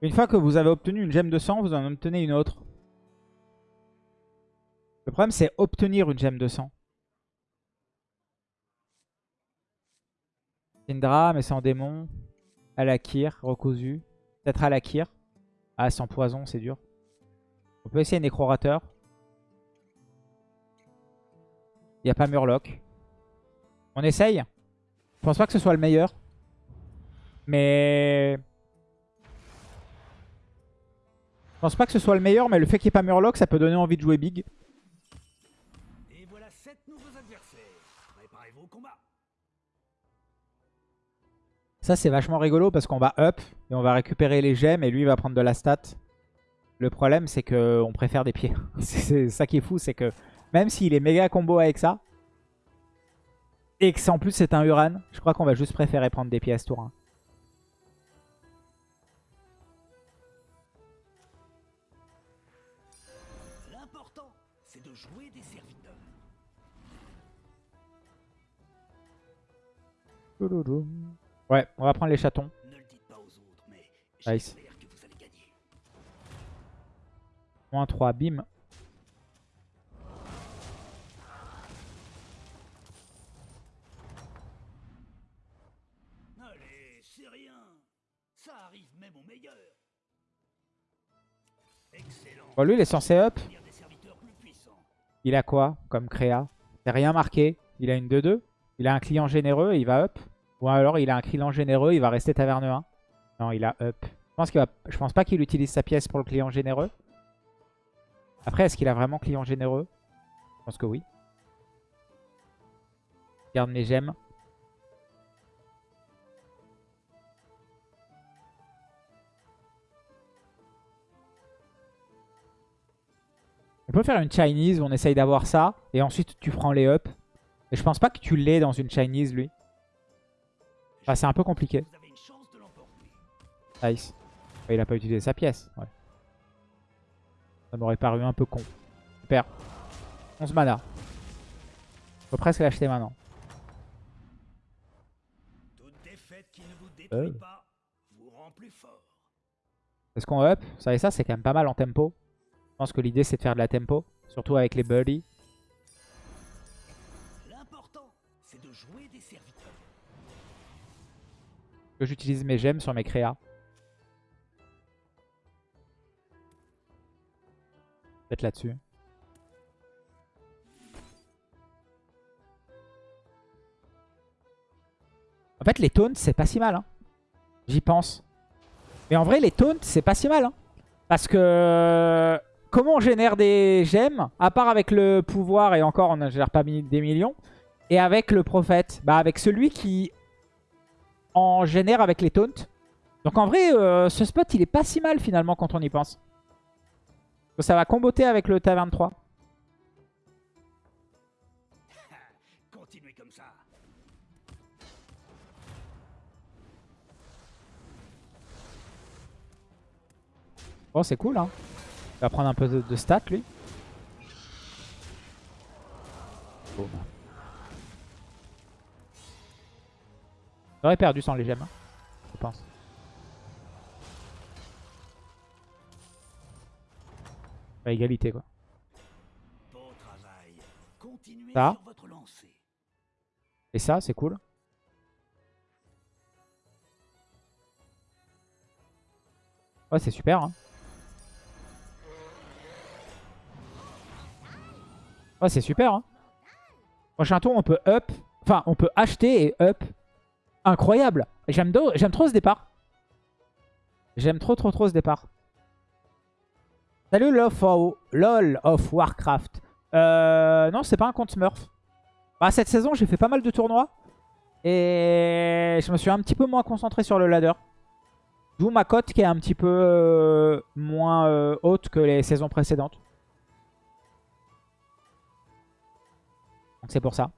Une fois que vous avez obtenu une gemme de sang, vous en obtenez une autre. Le problème, c'est obtenir une gemme de sang. Syndra, mais en démon. Alakir, recousu. Peut-être Alakir. Ah, sans poison, c'est dur. On peut essayer Nécrorateur. Il n'y a pas Murloc. On essaye. Je pense pas que ce soit le meilleur. Mais... Je pense pas que ce soit le meilleur, mais le fait qu'il n'y ait pas Murloc, ça peut donner envie de jouer big. Et voilà sept nouveaux adversaires. Préparez-vous au combat. Ça, c'est vachement rigolo parce qu'on va up et on va récupérer les gemmes et lui, il va prendre de la stat. Le problème, c'est qu'on préfère des pieds. c'est ça qui est fou, c'est que même s'il est méga combo avec ça, et que en plus c'est un Uran, je crois qu'on va juste préférer prendre des pieds à ce tour. hein. Ouais, on va prendre les chatons. Ne le dites pas aux autres, mais Nice. j'espère que vous allez gagner. Moins 3, bim. Allez, c'est rien. Ça arrive même au meilleur. Excellent. Bon, lui, il est censé up. Il a quoi comme créa? C'est rien marqué. Il a une 2-2. Il a un client généreux et il va up. Ou alors il a un client généreux, il va rester taverne 1. Non, il a up. Je pense, pas qu'il utilise sa pièce pour le client généreux. Après, est-ce qu'il a vraiment client généreux? Je pense que oui. Garde mes gemmes. On peut faire une Chinese où on essaye d'avoir ça. Et ensuite, tu prends les up. Et je pense pas que tu l'aies dans une Chinese, lui. Enfin, c'est un peu compliqué. Nice. Il a pas utilisé sa pièce. Ouais. Ça m'aurait paru un peu con. Super. 11 mana. Peut presque l'acheter maintenant. Euh. Est-ce qu'on up? Vous savez ça, c'est quand même pas mal en tempo. Je pense que l'idée, c'est de faire de la tempo. Surtout avec les birdies. Que j'utilise mes gemmes sur mes créas. Peut-être là-dessus. En fait, les taunts, c'est pas si mal. hein. J'y pense. Mais en vrai, les taunts, c'est pas si mal. hein. Parce que... Comment on génère des gemmes À part avec le pouvoir, et encore, on ne gère pas des millions. Et avec le prophète? Bah, avec celui qui en génère avec les taunts. Donc en vrai, euh, ce spot, il est pas si mal finalement quand on y pense. Donc, ça va comboter avec le taverne 3. Continuez comme ça. Bon, c'est cool, hein. Il va prendre un peu de, de stats, lui. J'aurais perdu sans les gemmes, hein, je pense. À égalité, quoi. Ça. Et ça, c'est cool. Ouais, c'est super. Hein. Ouais, c'est super. Hein. Prochain tour, on peut up. Enfin, on peut acheter et up. Incroyable. J'aime trop ce départ. J'aime trop, trop, trop ce départ. Salut Love of, LOL of Warcraft. Euh, non, c'est pas un compte Smurf. Bah, cette saison, j'ai fait pas mal de tournois. Et je me suis un petit peu moins concentré sur le ladder. D'où ma cote qui est un petit peu euh, moins euh, haute que les saisons précédentes. Donc c'est pour ça.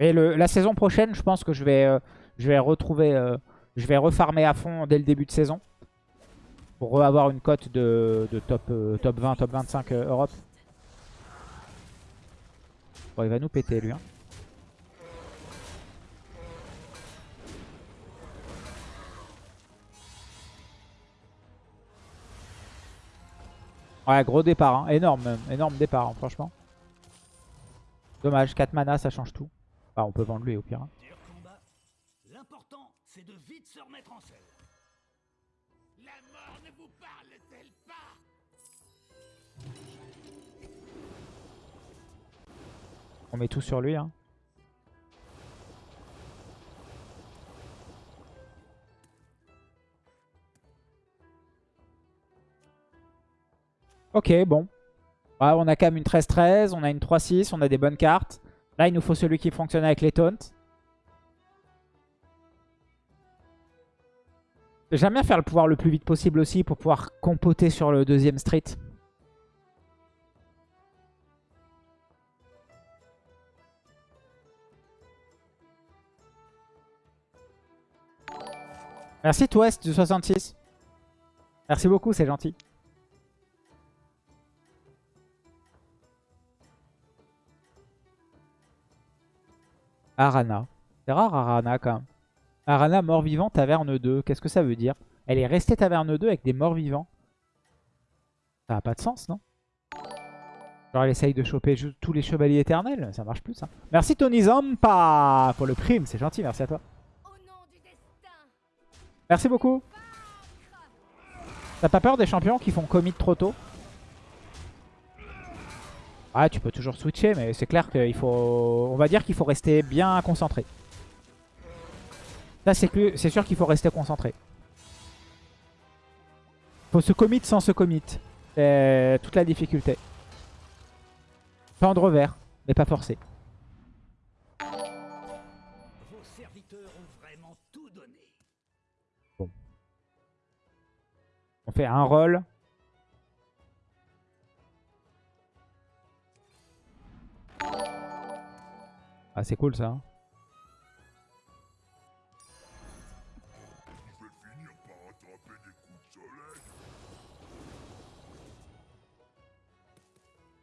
Mais le, la saison prochaine, je pense que je vais, euh, je vais retrouver, euh, je vais refarmer à fond dès le début de saison. Pour avoir une cote de, de, top, euh, top 20, top 25 Europe. Bon, il va nous péter lui. Hein. Ouais, gros départ, hein. énorme, énorme départ, hein, franchement. Dommage, 4 mana, ça change tout. Bah, on peut vendre lui au pire. L'important, c'est de vite se remettre en selle. La mort ne vous parle-t-elle pas? On met tout sur lui. Hein. Ok, bon. Ouais, on a quand même une 13-13, on a une 3-6, on a des bonnes cartes. Là, il nous faut celui qui fonctionne avec les taunts. J'aime bien faire le pouvoir le plus vite possible aussi pour pouvoir compoter sur le deuxième street. Merci Twest du 66. Merci beaucoup, c'est gentil. Arana. C'est rare Arana quand même. Arana mort-vivant, taverne 2. Qu'est-ce que ça veut dire? Elle est restée taverne 2 avec des morts-vivants. Ça n'a pas de sens, non? Genre elle essaye de choper tous les chevaliers éternels. Ça marche plus, ça. Merci Tony Zampa pour le prime. C'est gentil, merci à toi. Merci beaucoup. T'as pas peur des champions qui font commit trop tôt? Ah, tu peux toujours switcher, mais c'est clair qu'il faut... On va dire qu'il faut rester bien concentré. Ça, c'est sûr qu'il faut rester concentré. Faut se commit sans se commit. C'est toute la difficulté. Tendre vert, mais pas forcé. Vos serviteurs ont vraiment tout donné. On fait un roll. Ah, c'est cool ça. hein.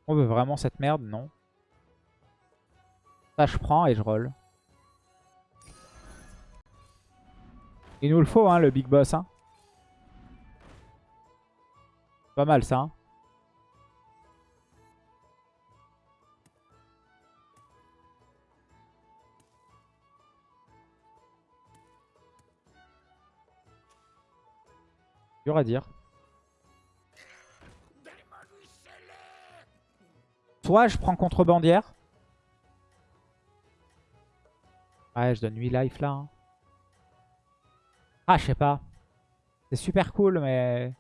On veut vraiment cette merde Non. Ça, je prends et je roll. Il nous le faut, hein, le big boss. Hein. Pas mal ça. hein. Dur à dire. Soit je prends contrebandière. Ouais, je donne 8 life là. hein. Ah, je sais pas. C'est super cool, mais...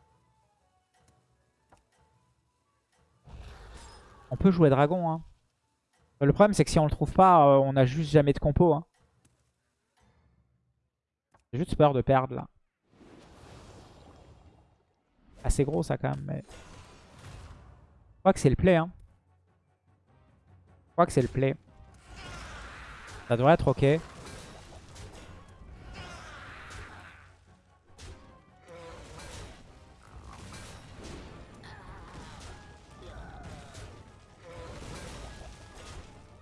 On peut jouer dragon. Hein. Le problème, c'est que si on le trouve pas, euh, on a juste jamais de compo. Hein. J'ai juste peur de perdre là. Assez gros ça quand même. Mais... Je crois que c'est le play. Hein. Je crois que c'est le play. Ça devrait être ok.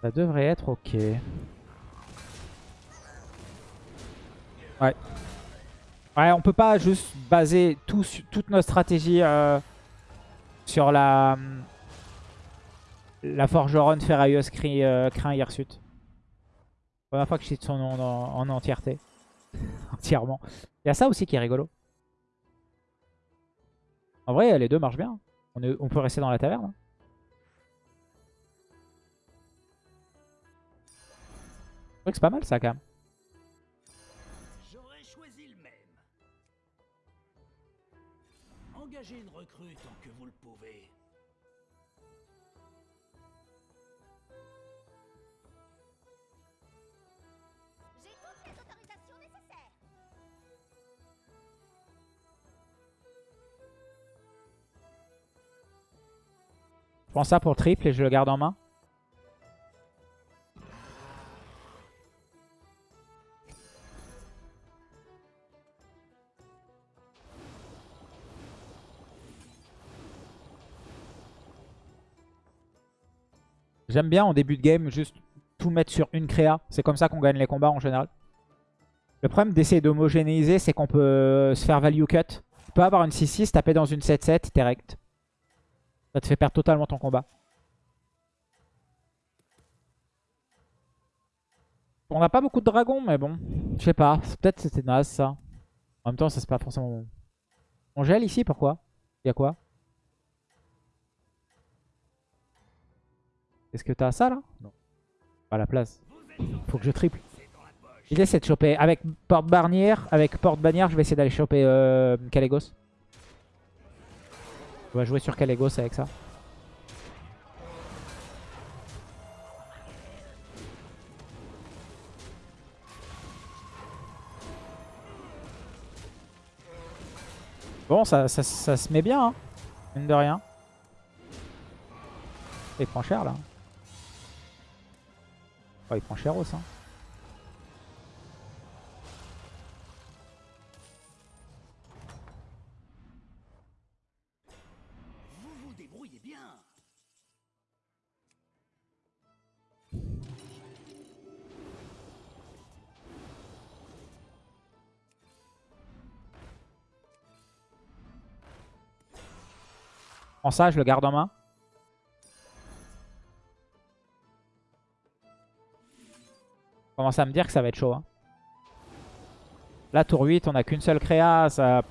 Ça devrait être ok. Ouais. Ouais, on peut pas juste baser toute notre stratégie euh, sur la la forgeronne ferrailleuse cri, euh. Première fois que je cite son nom en, en entièreté. Entièrement. Il y a ça aussi qui est rigolo. En vrai, les deux marchent bien. On, on peut rester dans la taverne. hein. Je trouve que c'est pas mal ça quand même. Ça pour triple et je le garde en main. J'aime bien en début de game juste tout mettre sur une créa. C'est comme ça qu'on gagne les combats en général. Le problème d'essayer d'homogénéiser, c'est qu'on peut se faire value cut. Tu peux avoir une 6-6, taper dans une 7-7, direct. Ça te fait perdre totalement ton combat. On n'a pas beaucoup de dragons, mais bon. Je sais pas. Peut-être c'était naze ça. En même temps, ça c'est pas forcément... On gèle ici, pourquoi? Il y a quoi? Est-ce que t'as ça là? Non. Pas la place. Faut que je triple. L'idée c'est de choper avec porte barnière, avec porte bannière, je vais essayer d'aller choper euh. On va jouer sur Kalégos avec ça. Bon, ça, ça, ça se met bien, hein. Mine de rien. Il prend cher là. Oh, il prend cher aussi. Hein. Ça, je le garde en main. Commence à me dire que ça va être chaud. Hein. Là, tour 8, on a qu'une seule créa. Ça...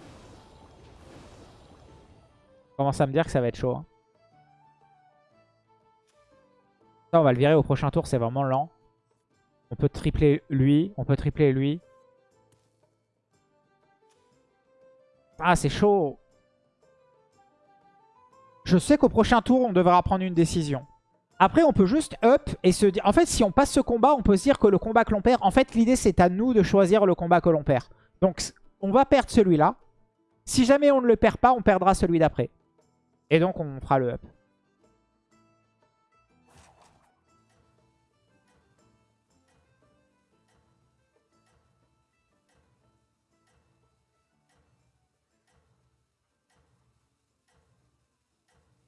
Je commence à me dire que ça va être chaud. hein. Ça, on va le virer au prochain tour, c'est vraiment lent. On peut tripler lui, on peut tripler lui. Ah, c'est chaud. Je sais qu'au prochain tour, on devra prendre une décision. Après, on peut juste up et se dire... En fait, si on passe ce combat, on peut se dire que le combat que l'on perd... En fait, l'idée, c'est à nous de choisir le combat que l'on perd. Donc, on va perdre celui-là. Si jamais on ne le perd pas, on perdra celui d'après. Et donc, on fera le up.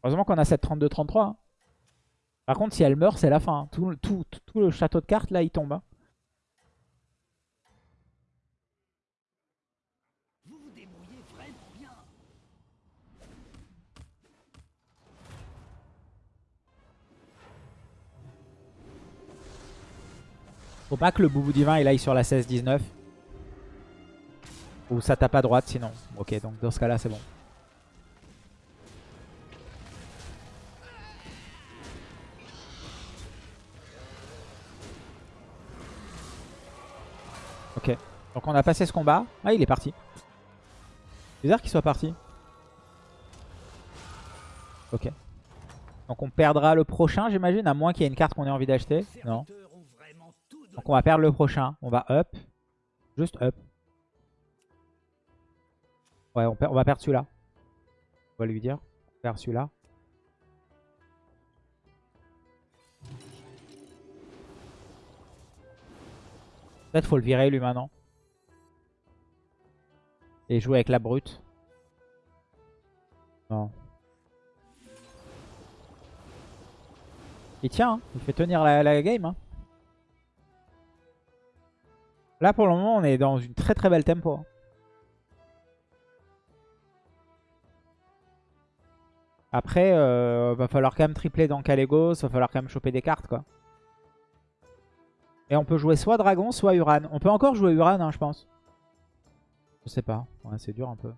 Heureusement qu'on a cette 32-33. hein. Par contre, si elle meurt, c'est la fin. hein. Tout, tout- tout- tout le château de cartes, là, il tombe. hein. Vous vous débrouillez vraiment bien. Faut pas que le boubou divin il aille sur la 16-19. Ou ça tape à droite sinon. Ok, donc dans ce cas-là, c'est bon. Donc on a passé ce combat. Ah, il est parti. Bizarre qu'il soit parti. Ok. Donc on perdra le prochain, j'imagine, à moins qu'il y ait une carte qu'on ait envie d'acheter. Non. Donc on va perdre le prochain. On va up. Juste up. Ouais, on va perdre celui-là. On va lui dire. On perd celui-là. Peut-être faut le virer lui maintenant. Et jouer avec la brute. Non. Il tient, hein. il fait tenir la, la game. hein. Là pour le moment on est dans une très très belle tempo. hein. Après euh, va falloir quand même tripler dans Kalégos, va falloir quand même choper des cartes quoi. Et on peut jouer soit Dragon, soit Uran. On peut encore jouer Uran hein, je pense. Je sais pas, c'est dur un peu.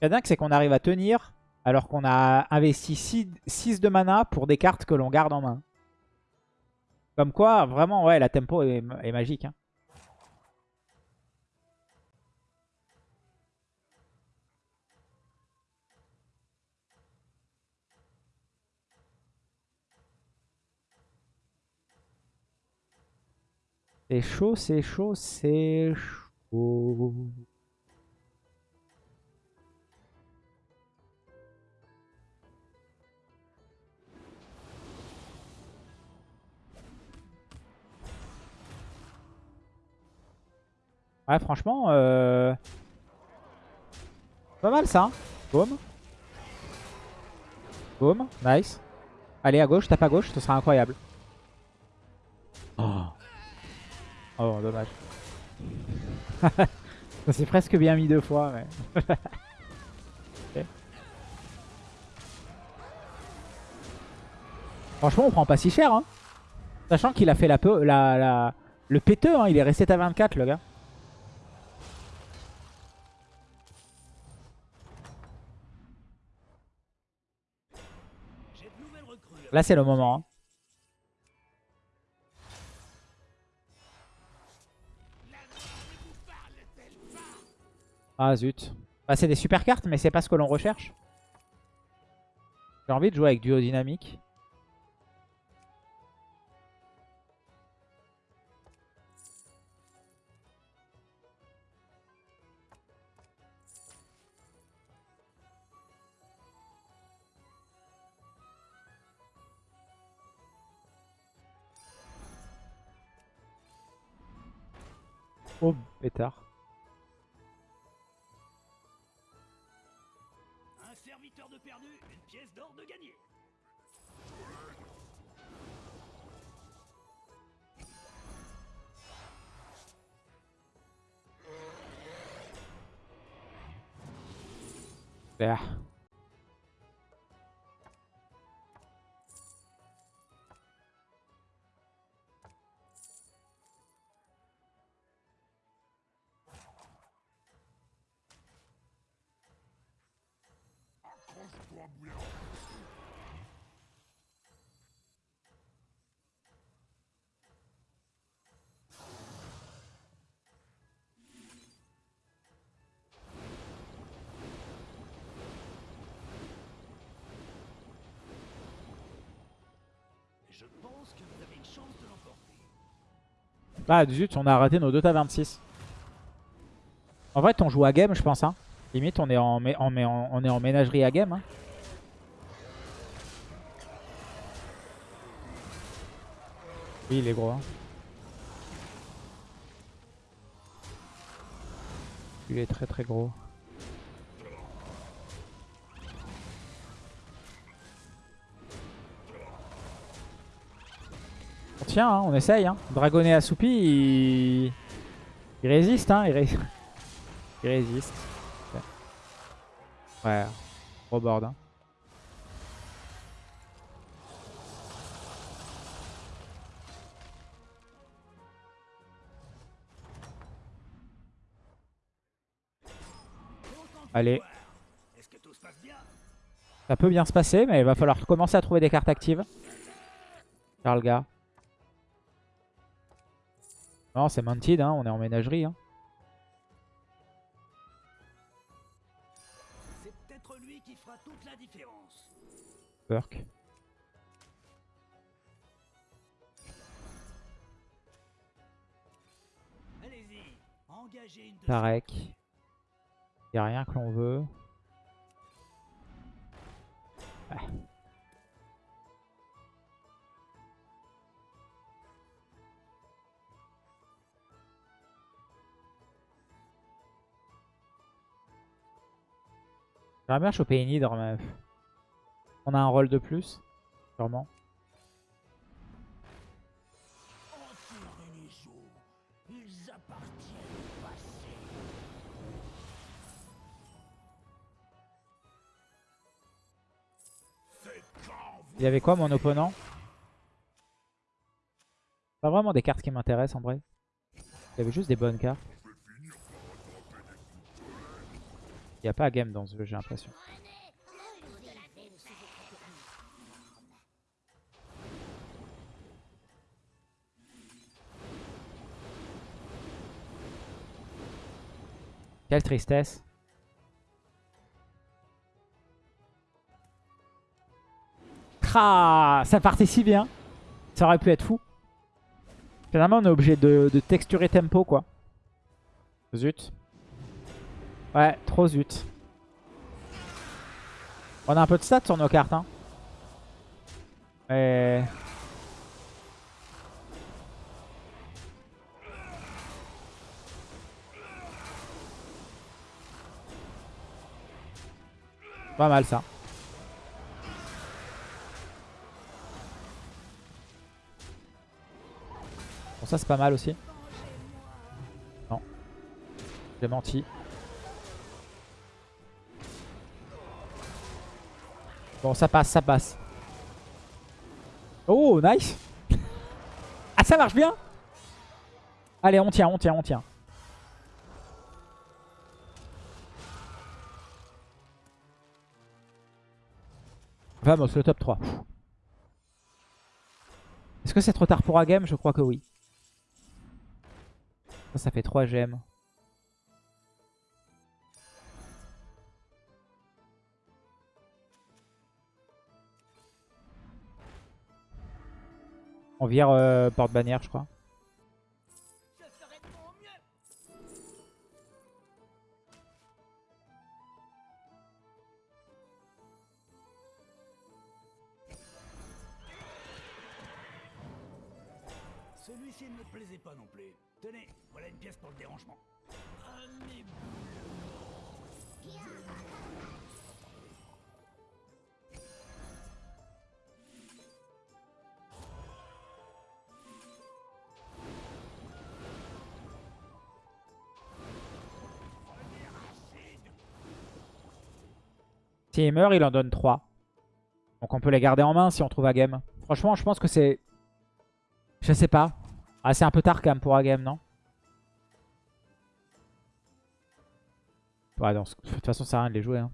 Ce est dingue c'est qu'on arrive à tenir alors qu'on a investi 6 de mana pour des cartes que l'on garde en main. Comme quoi, vraiment, ouais, la tempo est, est magique. hein. C'est chaud, c'est chaud, c'est chaud. Ouais, franchement, euh... pas mal ça. hein. Boum. Boum, nice. Allez, à gauche, tape à gauche, ce sera incroyable. Oh, dommage. Ça s'est presque bien mis deux fois, mais... Franchement, on prend pas si cher, hein. Sachant qu'il a fait la, la, la- le péteux, hein. il est resté à 24, le gars. Là, c'est le moment. hein. Ah zut. Bah, c'est des super cartes, mais c'est pas ce que l'on recherche. J'ai envie de jouer avec duo dynamique. Oh, pétard. Ah. Je pense que vous avez une chance de l'emporter. Bah zut, on a raté nos deux tas 26. En vrai, on joue à game, je pense. Hein. Limite, on est en, mé- en- on est en ménagerie à game. hein. Oui, il est gros. hein. Il est très très gros. Hein, on essaye. Hein. Dragonnet assoupi, il... résiste. Hein, il, ré- il résiste. Ouais, board. Hein. Allez, ça peut bien se passer, mais il va falloir commencer à trouver des cartes actives. Le gars. Non, c'est Mounted, hein, on est en ménagerie. Hein. C'est peut-être lui qui fera toute la différence. Perk. Allez-y, engagez une Tarek. N'y a rien que l'on veut. Ah. J'aimerais bien choper une hydre, mais... On a un rôle de plus, sûrement. Il y avait quoi mon opponent? Pas vraiment des cartes qui m'intéressent en vrai. Il y avait juste des bonnes cartes. Il n'y a pas game dans ce jeu, j'ai l'impression. Quelle tristesse. Ah, ça partait si bien. Ça aurait pu être fou. Finalement, on est obligé de, de texturer tempo, quoi. Zut. Ouais, trop zut. On a un peu de stats sur nos cartes, hein. Et... Pas mal, ça. Bon, ça, c'est pas mal aussi. Non. J'ai menti. Bon, ça passe, ça passe. Oh, nice Ah, ça marche bien Allez, on tient, on tient, on tient. Vamos, le top 3. Est-ce que c'est trop tard pour un game? Je crois que oui. Ça, ça fait 3 gemmes. On vire euh, porte-bannière, je crois. Celui-ci ne me plaisait pas non plus. Tenez, voilà une pièce pour le dérangement. Meurt, il en donne 3. Donc on peut les garder en main si on trouve à game. Franchement, je pense que c'est... Je sais pas. Ah, c'est un peu tard quand même pour à game, non? Ouais, de toute façon, ça sert à rien de les jouer, hein,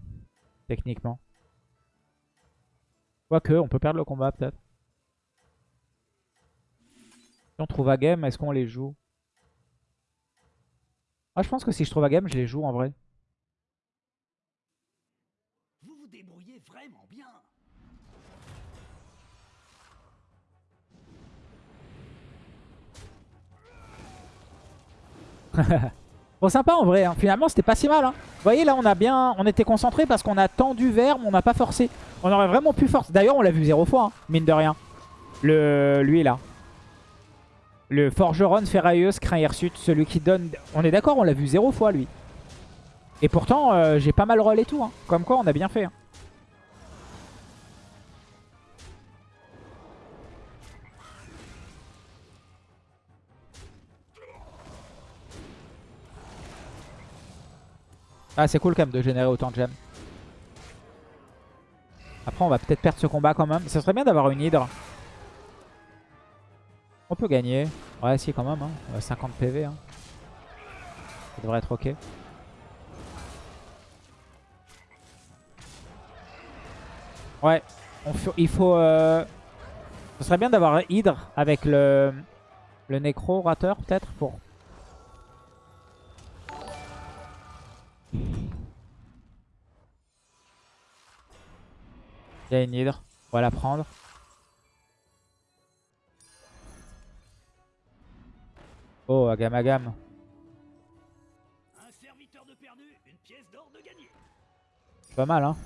techniquement. Quoique, on peut perdre le combat, peut-être. Si on trouve à game, est-ce qu'on les joue? Ah, je pense que si je trouve à game, je les joue en vrai. Bon, sympa en vrai. hein. Finalement, c'était pas si mal. hein. Vous voyez, là, on a bien, on était concentré parce qu'on a tendu vers, mais on n'a pas forcé. On aurait vraiment pu forcer. D'ailleurs, on l'a vu zéro fois, hein, mine de rien. Le, lui là. Le forgeron ferrailleuse craint hirsute, celui qui donne. On est d'accord, on l'a vu zéro fois lui. Et pourtant, euh, j'ai pas mal et tout. hein. Comme quoi, on a bien fait. Ah, c'est cool quand même de générer autant de gemmes. Après, on va peut-être perdre ce combat quand même. Ce serait bien d'avoir une hydre. On peut gagner. Ouais, si, quand même. hein. Ouais, 50 PV. Ça devrait être ok. Ouais. on il faut... euh, Ce serait bien d'avoir hydre avec le, le nécro rateur peut-être pour... Il y a une hydre. On va la prendre. Oh, agam agam. Un serviteur de perdu, une pièce d'or de gagné. Pas mal, hein.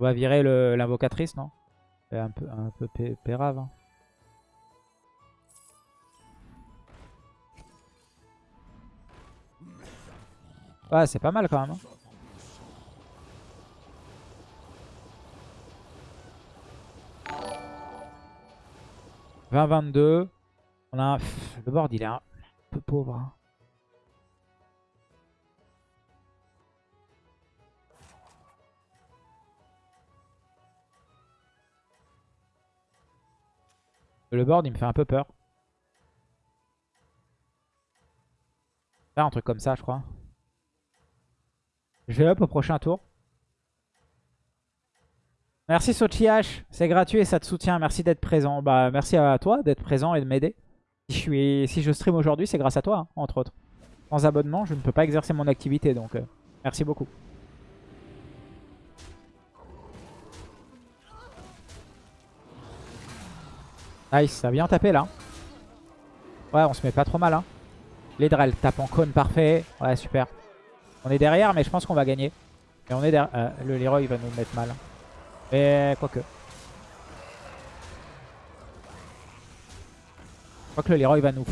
On va virer l'invocatrice, non? C'est un peu, un peu pé- pérave. hein. Ouais, c'est pas mal quand même. hein. 20-22. On a un... Le board, il est un peu pauvre. hein. Le board, il me fait un peu peur. Un truc comme ça, je crois. Je vais up au prochain tour. Merci Sochiash, c'est gratuit et ça te soutient. Merci d'être présent. Bah merci à toi d'être présent et de m'aider. Si je suis, si stream aujourd'hui, c'est grâce à toi, hein, entre autres. Sans abonnement, je ne peux pas exercer mon activité, donc euh, merci beaucoup. Nice, ça a bien tapé là. Ouais, on se met pas trop mal. Hein. L'Hydra, elle tape en cône, parfait. Ouais, super. On est derrière, mais je pense qu'on va gagner. Et on est derrière. euh, le Leroy va nous mettre mal. Mais quoique. Je crois que le Leroy va nous...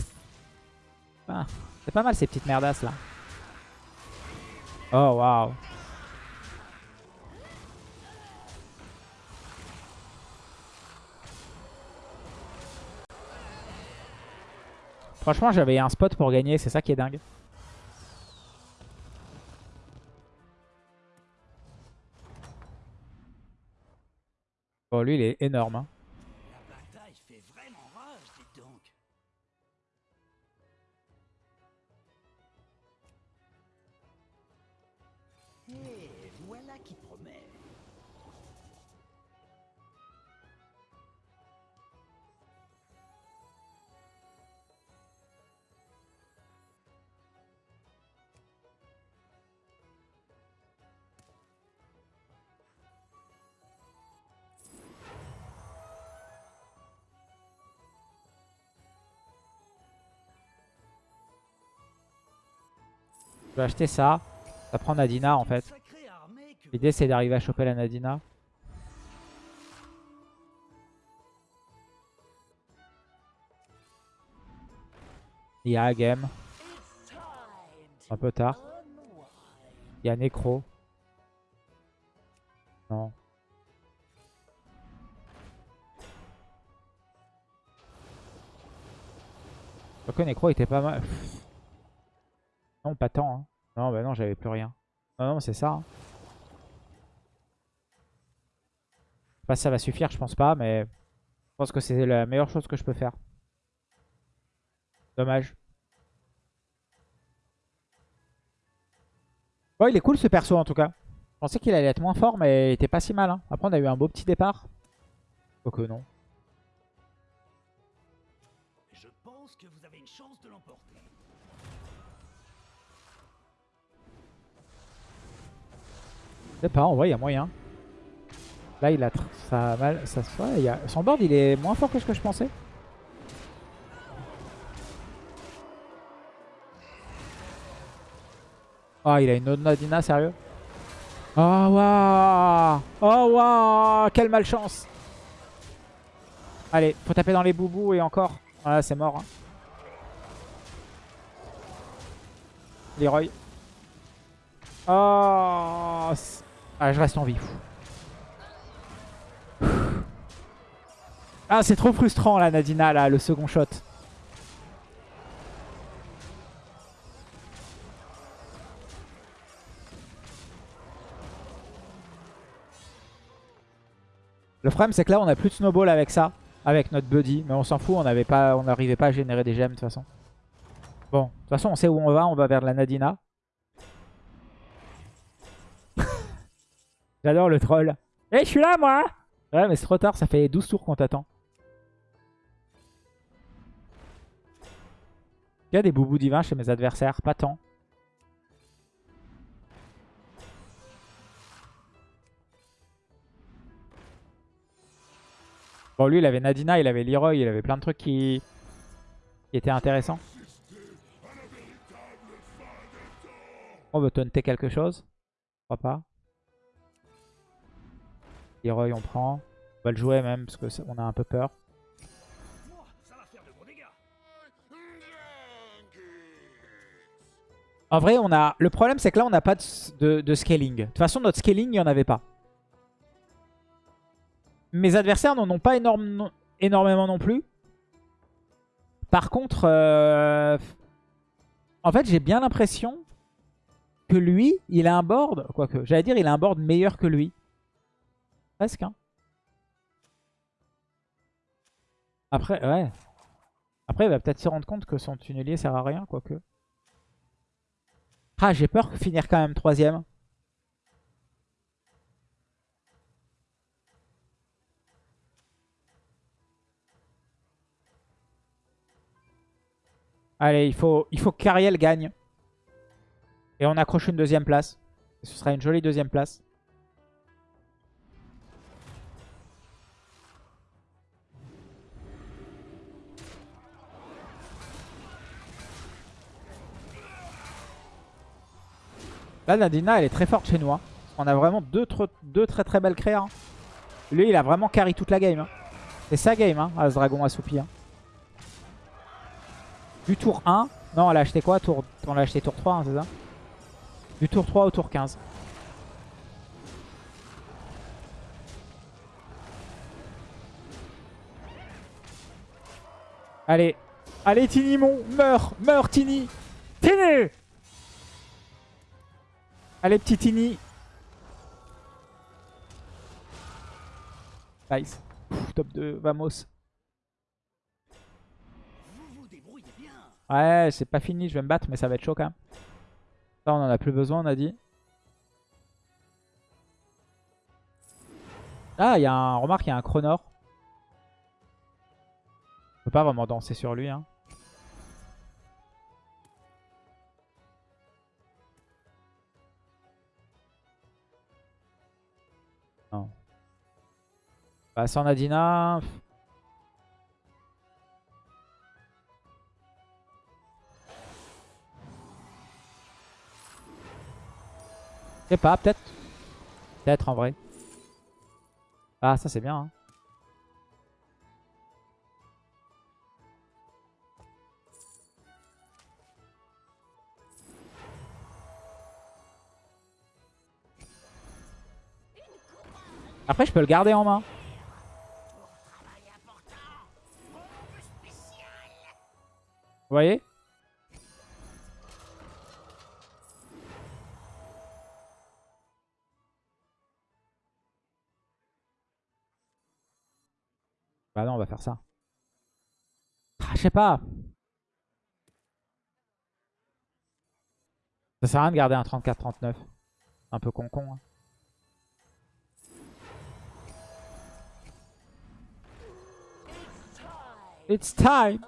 Ah, C'est pas mal ces petites merdasses là. Oh waouh. Franchement, j'avais un spot pour gagner, c'est ça qui est dingue. Bon, lui, il est énorme. hein. Je vais acheter ça. Ça prend Nadina en fait. Que L'idée c'est d'arriver à choper la Nadina. Il y a game. Un peu tard. Il y a Necro. Non. Quoique Necro était pas mal. Pas tant. hein. Non, bah non, j'avais plus rien. Non, non, c'est ça. hein. Pas si ça va suffire, je pense pas, mais je pense que c'est la meilleure chose que je peux faire. Dommage. Bon, il est cool ce perso en tout cas. Je pensais qu'il allait être moins fort, mais il était pas si mal. hein. Après, on a eu un beau petit départ. Quoique non. Sais pas, en vrai, il y a moyen. Là, il a ça a mal. Ça, a... Son board, il est moins fort que ce que je pensais. Ah, il a une Nadina, sérieux Oh, waouh Oh, waouh Quelle malchance Allez, faut taper dans les boubous et encore. Voilà, c'est mort. hein. Leroy. Oh Ah, je reste en vie. Ah, c'est trop frustrant, là, Nadina, là, le second shot. Le problème, c'est que là, on a plus de snowball avec ça, avec notre buddy. Mais on s'en fout, on n'arrivait pas à générer des gemmes, de toute façon. Bon, de toute façon, on sait où on va. On va vers la Nadina. J'adore le troll. Eh, je suis là, moi Ouais, mais c'est trop tard, ça fait 12 tours qu'on t'attend. Il y a des boubous divins chez mes adversaires, pas tant. Bon, lui, il avait Nadina, il avait Leroy, il avait plein de trucs qui, étaient intéressants. On veut taunter quelque chose Je crois pas. On prend. On va le jouer même, parce que ça- on a un peu peur. En vrai, on a. Le problème, c'est que là, on n'a pas de, scaling. De toute façon, notre scaling, il n'y en avait pas. Mes adversaires n'en ont pas non- énormément non plus. Par contre, euh, en fait, j'ai bien l'impression que lui, il a un board. Quoique, j'allais dire, il a un board meilleur que lui. Presque, hein. Après, ouais. Après, il va peut-être se rendre compte que son tunnelier sert à rien, quoique. Ah, j'ai peur de finir quand même troisième. Allez, il faut, il faut qu'Ariel gagne. Et on accroche une deuxième place. Ce sera une jolie deuxième place. Là, Nadina, elle est très forte chez nous. hein. On a vraiment deux, tr- deux très très belles créas. hein. Lui, il a vraiment carry toute la game. hein. C'est sa game, hein, As Dragon assoupi. Du tour 1, Non, elle a acheté quoi tour... On l'a acheté tour 3, hein, c'est ça? Du tour 3 au tour 15. Allez. Allez, Tini, mon. Meurs. Meurs, Tini. Tini Allez, petit Tini. Nice. Top 2. Vamos. Ouais, c'est pas fini. Je vais me battre, mais ça va être chaud quand même. Ça, on en a plus besoin, on a dit. Ah, il y a un... Remarque, il y a un Chronor. Je peux pas vraiment danser sur lui. Hein. Bah, sans Nadina... Je sais pas, peut-être. Peut-être en vrai. Ah, ça c'est bien. Hein. Après, je peux le garder en main. Vous voyez Bah non, on va faire ça. Ah, je sais pas. Ça sert à rien de garder un 34-39. Un peu con-con. hein. It's time.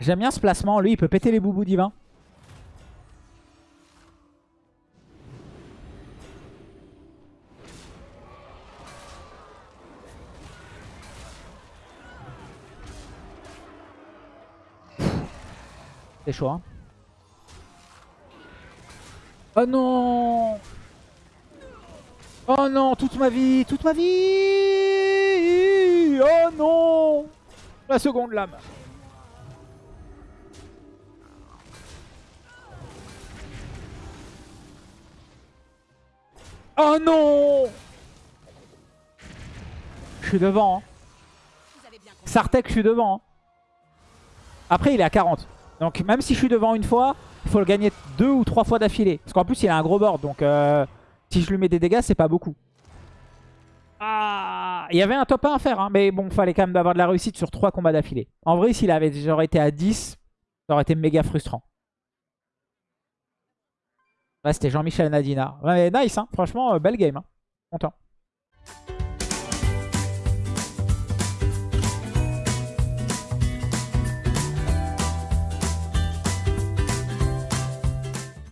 J'aime bien ce placement. Lui, il peut péter les boubous divins. C'est chaud, hein. Oh non Oh non, toute ma vie, toute ma vie Oh non La seconde lame. Oh non Je suis devant. Hein. Sartek, je suis devant. hein. Après, il est à 40. Donc, même si je suis devant une fois, il faut le gagner deux ou trois fois d'affilée. Parce qu'en plus, il a un gros board. Donc, euh, si je lui mets des dégâts, c'est pas beaucoup. Ah, il y avait un top 1 à faire. hein, mais bon, fallait quand même avoir de la réussite sur trois combats d'affilée. En vrai, s'il avait j'aurais été à 10, ça aurait été méga frustrant. Ouais, c'était Jean-Michel Nadina. Ouais, nice, hein. franchement, euh, belle game. hein. Content.